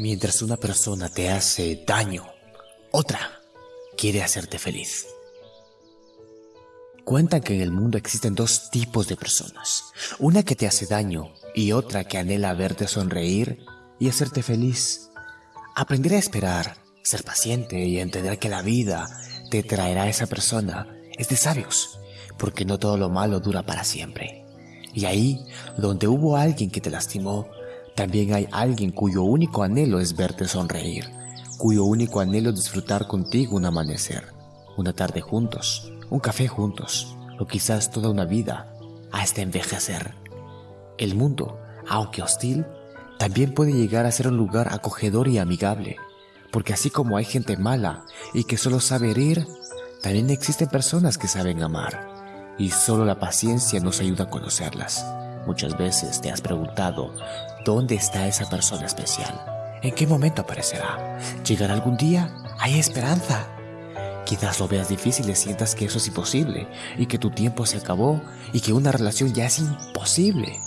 Mientras una persona te hace daño, otra quiere hacerte feliz. Cuentan que en el mundo existen dos tipos de personas, una que te hace daño y otra que anhela verte sonreír y hacerte feliz. Aprender a esperar, ser paciente y entender que la vida te traerá a esa persona es de sabios, porque no todo lo malo dura para siempre. Y ahí, donde hubo alguien que te lastimó, también hay alguien cuyo único anhelo es verte sonreír, cuyo único anhelo es disfrutar contigo un amanecer, una tarde juntos, un café juntos, o quizás toda una vida, hasta envejecer. El mundo, aunque hostil, también puede llegar a ser un lugar acogedor y amigable, porque así como hay gente mala y que solo sabe herir, también existen personas que saben amar, y solo la paciencia nos ayuda a conocerlas. Muchas veces te has preguntado, ¿dónde está esa persona especial? ¿En qué momento aparecerá? ¿Llegará algún día? ¿Hay esperanza? Quizás lo veas difícil y sientas que eso es imposible, y que tu tiempo se acabó, y que una relación ya es imposible.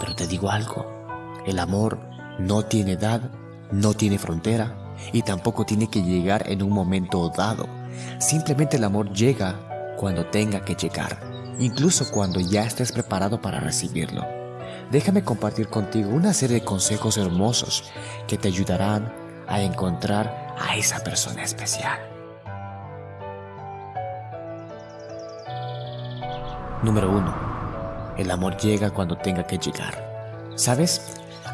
Pero te digo algo, el amor no tiene edad, no tiene frontera, y tampoco tiene que llegar en un momento dado. Simplemente el amor llega cuando tenga que llegar, incluso cuando ya estés preparado para recibirlo. Déjame compartir contigo una serie de consejos hermosos que te ayudarán a encontrar a esa persona especial. Número 1. El amor llega cuando tenga que llegar. ¿Sabes?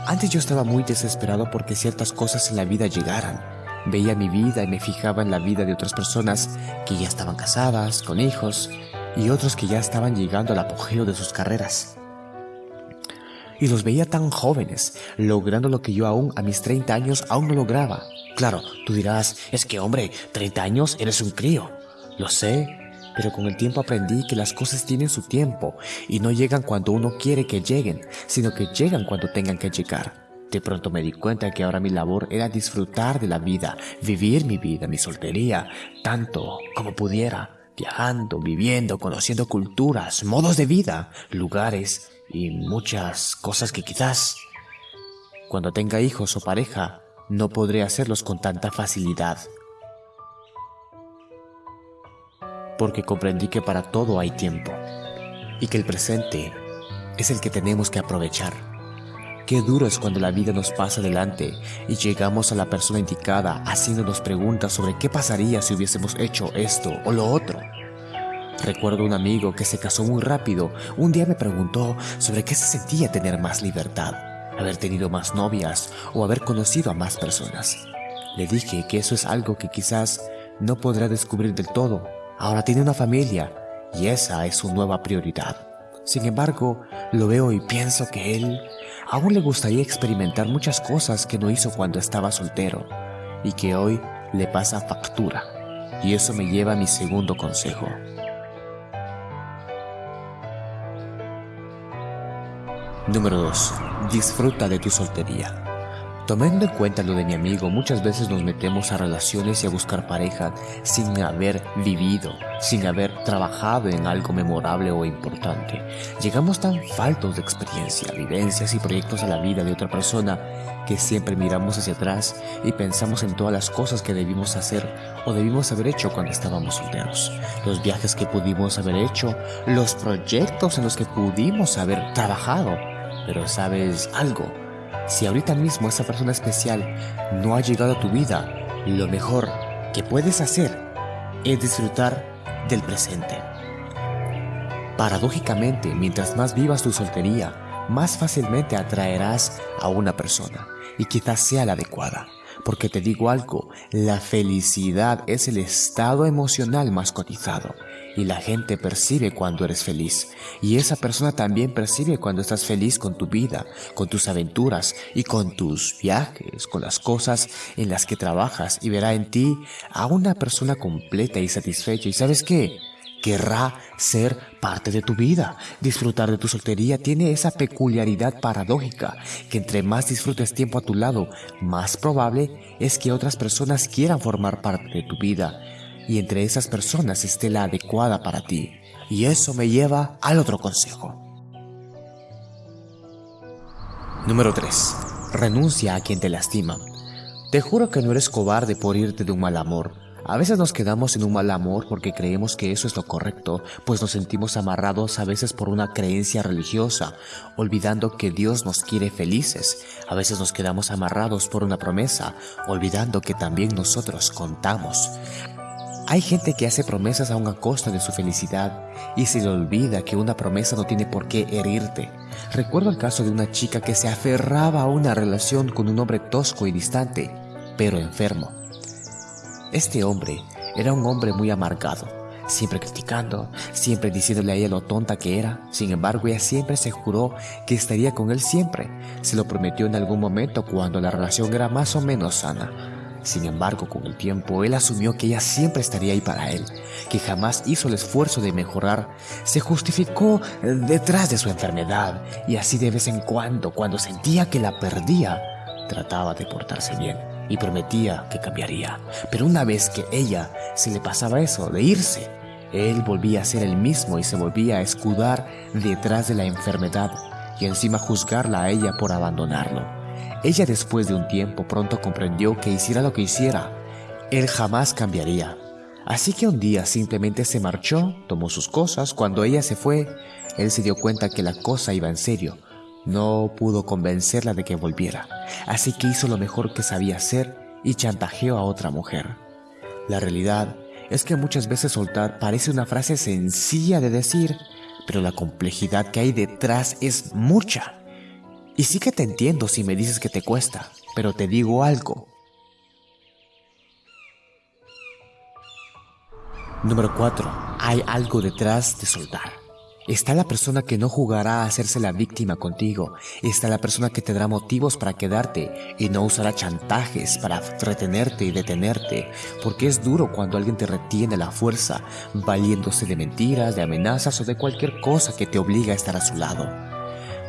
Antes yo estaba muy desesperado porque ciertas cosas en la vida llegaran. Veía mi vida y me fijaba en la vida de otras personas que ya estaban casadas, con hijos, y otros que ya estaban llegando al apogeo de sus carreras. Y los veía tan jóvenes, logrando lo que yo aún a mis 30 años aún no lograba. Claro, tú dirás, es que hombre, 30 años eres un crío. Lo sé, pero con el tiempo aprendí que las cosas tienen su tiempo y no llegan cuando uno quiere que lleguen, sino que llegan cuando tengan que llegar. De pronto me di cuenta que ahora mi labor era disfrutar de la vida, vivir mi vida, mi soltería, tanto como pudiera, viajando, viviendo, conociendo culturas, modos de vida, lugares y muchas cosas que quizás cuando tenga hijos o pareja no podré hacerlos con tanta facilidad. porque comprendí que para todo hay tiempo y que el presente es el que tenemos que aprovechar. Qué duro es cuando la vida nos pasa delante y llegamos a la persona indicada haciéndonos preguntas sobre qué pasaría si hubiésemos hecho esto o lo otro. Recuerdo un amigo que se casó muy rápido. Un día me preguntó sobre qué se sentía tener más libertad, haber tenido más novias o haber conocido a más personas. Le dije que eso es algo que quizás no podrá descubrir del todo, Ahora tiene una familia y esa es su nueva prioridad. Sin embargo, lo veo y pienso que él aún le gustaría experimentar muchas cosas que no hizo cuando estaba soltero y que hoy le pasa factura. Y eso me lleva a mi segundo consejo. Número 2. Disfruta de tu soltería. Tomando en cuenta lo de mi amigo, muchas veces nos metemos a relaciones y a buscar pareja sin haber vivido, sin haber trabajado en algo memorable o importante. Llegamos tan faltos de experiencia, vivencias y proyectos a la vida de otra persona que siempre miramos hacia atrás y pensamos en todas las cosas que debimos hacer o debimos haber hecho cuando estábamos solteros. Los viajes que pudimos haber hecho, los proyectos en los que pudimos haber trabajado. Pero sabes algo, si ahorita mismo esa persona especial no ha llegado a tu vida, lo mejor que puedes hacer es disfrutar del presente. Paradójicamente, mientras más vivas tu soltería, más fácilmente atraerás a una persona y quizás sea la adecuada. Porque te digo algo, la felicidad es el estado emocional más cotizado y la gente percibe cuando eres feliz. Y esa persona también percibe cuando estás feliz con tu vida, con tus aventuras y con tus viajes, con las cosas en las que trabajas y verá en ti a una persona completa y satisfecha. ¿Y sabes qué? Querrá ser parte de tu vida. Disfrutar de tu soltería tiene esa peculiaridad paradójica, que entre más disfrutes tiempo a tu lado, más probable es que otras personas quieran formar parte de tu vida y entre esas personas esté la adecuada para ti. Y eso me lleva al otro consejo. Número 3. Renuncia a quien te lastima. Te juro que no eres cobarde por irte de un mal amor. A veces nos quedamos en un mal amor porque creemos que eso es lo correcto, pues nos sentimos amarrados a veces por una creencia religiosa, olvidando que Dios nos quiere felices. A veces nos quedamos amarrados por una promesa, olvidando que también nosotros contamos. Hay gente que hace promesas a una costa de su felicidad y se le olvida que una promesa no tiene por qué herirte. Recuerdo el caso de una chica que se aferraba a una relación con un hombre tosco y distante, pero enfermo. Este hombre era un hombre muy amargado, siempre criticando, siempre diciéndole a ella lo tonta que era. Sin embargo, ella siempre se juró que estaría con él siempre. Se lo prometió en algún momento cuando la relación era más o menos sana. Sin embargo, con el tiempo, él asumió que ella siempre estaría ahí para él, que jamás hizo el esfuerzo de mejorar, se justificó detrás de su enfermedad y así de vez en cuando, cuando sentía que la perdía, trataba de portarse bien y prometía que cambiaría. Pero una vez que ella se le pasaba eso de irse, él volvía a ser el mismo y se volvía a escudar detrás de la enfermedad y encima juzgarla a ella por abandonarlo. Ella después de un tiempo pronto comprendió que hiciera lo que hiciera, él jamás cambiaría. Así que un día simplemente se marchó, tomó sus cosas, cuando ella se fue, él se dio cuenta que la cosa iba en serio no pudo convencerla de que volviera, así que hizo lo mejor que sabía hacer y chantajeó a otra mujer. La realidad es que muchas veces soltar parece una frase sencilla de decir, pero la complejidad que hay detrás es mucha. Y sí que te entiendo si me dices que te cuesta, pero te digo algo. Número 4. Hay algo detrás de soltar. Está la persona que no jugará a hacerse la víctima contigo. Está la persona que te dará motivos para quedarte y no usará chantajes para retenerte y detenerte. Porque es duro cuando alguien te retiene la fuerza, valiéndose de mentiras, de amenazas o de cualquier cosa que te obliga a estar a su lado.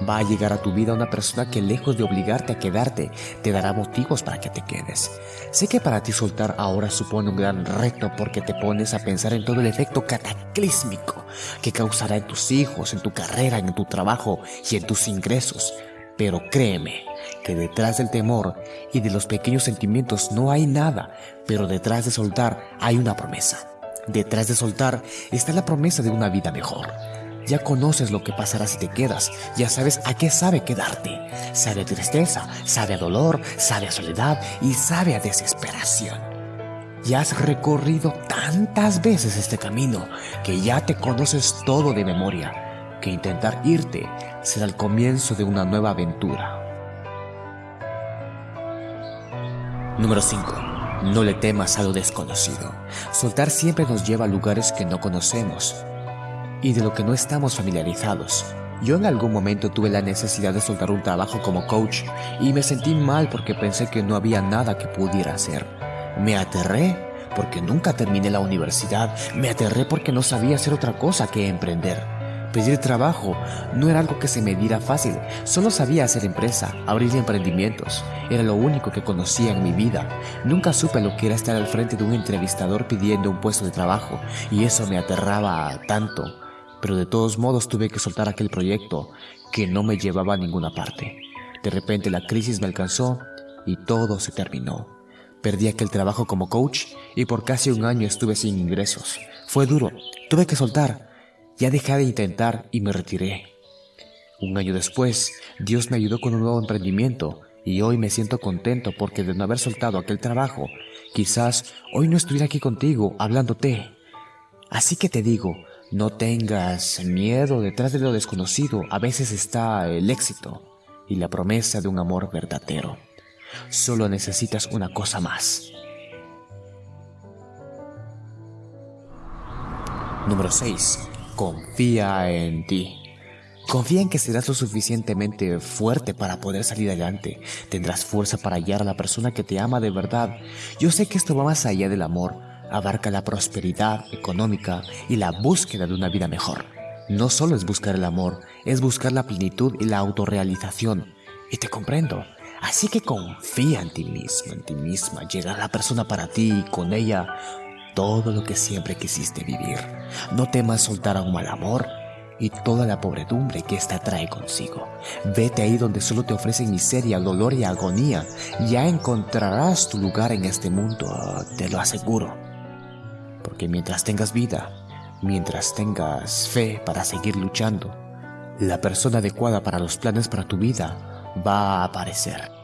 Va a llegar a tu vida una persona que lejos de obligarte a quedarte, te dará motivos para que te quedes. Sé que para ti soltar ahora supone un gran reto porque te pones a pensar en todo el efecto cataclísmico que causará en tus hijos, en tu carrera, en tu trabajo y en tus ingresos. Pero créeme que detrás del temor y de los pequeños sentimientos no hay nada, pero detrás de soltar hay una promesa. Detrás de soltar está la promesa de una vida mejor. Ya conoces lo que pasará si te quedas, ya sabes a qué sabe quedarte. Sabe a tristeza, sabe a dolor, sabe a soledad y sabe a desesperación. Ya has recorrido tantas veces este camino que ya te conoces todo de memoria, que intentar irte será el comienzo de una nueva aventura. Número 5. No le temas a lo desconocido. Soltar siempre nos lleva a lugares que no conocemos y de lo que no estamos familiarizados. Yo en algún momento tuve la necesidad de soltar un trabajo como coach y me sentí mal porque pensé que no había nada que pudiera hacer. Me aterré porque nunca terminé la universidad, me aterré porque no sabía hacer otra cosa que emprender. Pedir trabajo no era algo que se me diera fácil, solo sabía hacer empresa, abrir emprendimientos. Era lo único que conocía en mi vida. Nunca supe lo que era estar al frente de un entrevistador pidiendo un puesto de trabajo y eso me aterraba tanto pero de todos modos tuve que soltar aquel proyecto que no me llevaba a ninguna parte. De repente la crisis me alcanzó y todo se terminó. Perdí aquel trabajo como coach y por casi un año estuve sin ingresos. Fue duro, tuve que soltar. Ya dejé de intentar y me retiré. Un año después, Dios me ayudó con un nuevo emprendimiento y hoy me siento contento porque de no haber soltado aquel trabajo, quizás hoy no estuviera aquí contigo hablándote. Así que te digo, no tengas miedo, detrás de lo desconocido a veces está el éxito y la promesa de un amor verdadero. Solo necesitas una cosa más. Número 6. Confía en ti. Confía en que serás lo suficientemente fuerte para poder salir adelante. Tendrás fuerza para hallar a la persona que te ama de verdad. Yo sé que esto va más allá del amor abarca la prosperidad económica y la búsqueda de una vida mejor. No solo es buscar el amor, es buscar la plenitud y la autorrealización. Y te comprendo. Así que confía en ti mismo, en ti misma. Llegará la persona para ti y con ella todo lo que siempre quisiste vivir. No temas soltar a un mal amor. y toda la pobredumbre que ésta trae consigo. Vete ahí donde solo te ofrecen miseria, dolor y agonía. Ya encontrarás tu lugar en este mundo, te lo aseguro. Porque mientras tengas vida, mientras tengas fe para seguir luchando, la persona adecuada para los planes para tu vida va a aparecer.